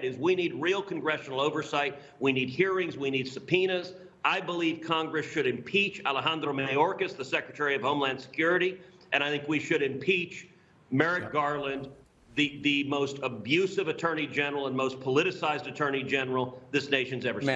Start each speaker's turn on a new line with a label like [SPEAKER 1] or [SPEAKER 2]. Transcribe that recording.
[SPEAKER 1] is we need real congressional oversight. We need hearings. We need subpoenas. I believe Congress should impeach Alejandro Mayorkas, the Secretary of Homeland Security, and I think we should impeach Merrick Garland, the, the most abusive attorney general and most politicized attorney general this nation's ever seen.